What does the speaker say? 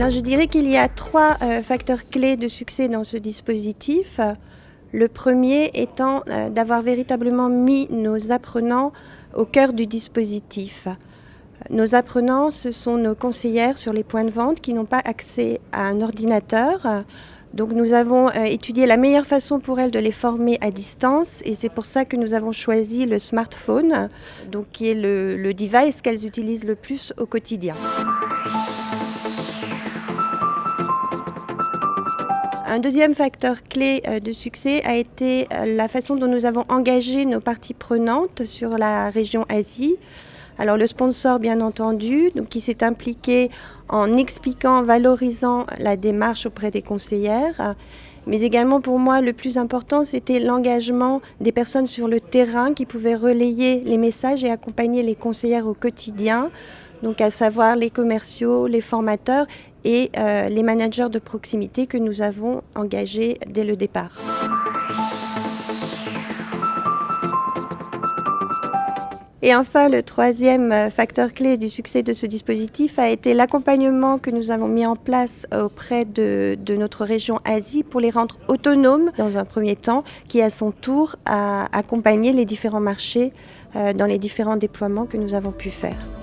Alors je dirais qu'il y a trois euh, facteurs clés de succès dans ce dispositif. Le premier étant euh, d'avoir véritablement mis nos apprenants au cœur du dispositif. Nos apprenants, ce sont nos conseillères sur les points de vente qui n'ont pas accès à un ordinateur. Donc nous avons euh, étudié la meilleure façon pour elles de les former à distance et c'est pour ça que nous avons choisi le smartphone, donc qui est le, le device qu'elles utilisent le plus au quotidien. Un deuxième facteur clé euh, de succès a été euh, la façon dont nous avons engagé nos parties prenantes sur la région Asie. Alors le sponsor, bien entendu, qui s'est impliqué en expliquant, valorisant la démarche auprès des conseillères. Mais également pour moi, le plus important, c'était l'engagement des personnes sur le terrain qui pouvaient relayer les messages et accompagner les conseillères au quotidien donc à savoir les commerciaux, les formateurs et euh, les managers de proximité que nous avons engagés dès le départ. Et enfin, le troisième euh, facteur clé du succès de ce dispositif a été l'accompagnement que nous avons mis en place auprès de, notre région Asie pour les rendre autonomes dans un premier temps, qui à son tour a accompagné les différents marchés euh, dans les différents déploiements que nous avons pu faire.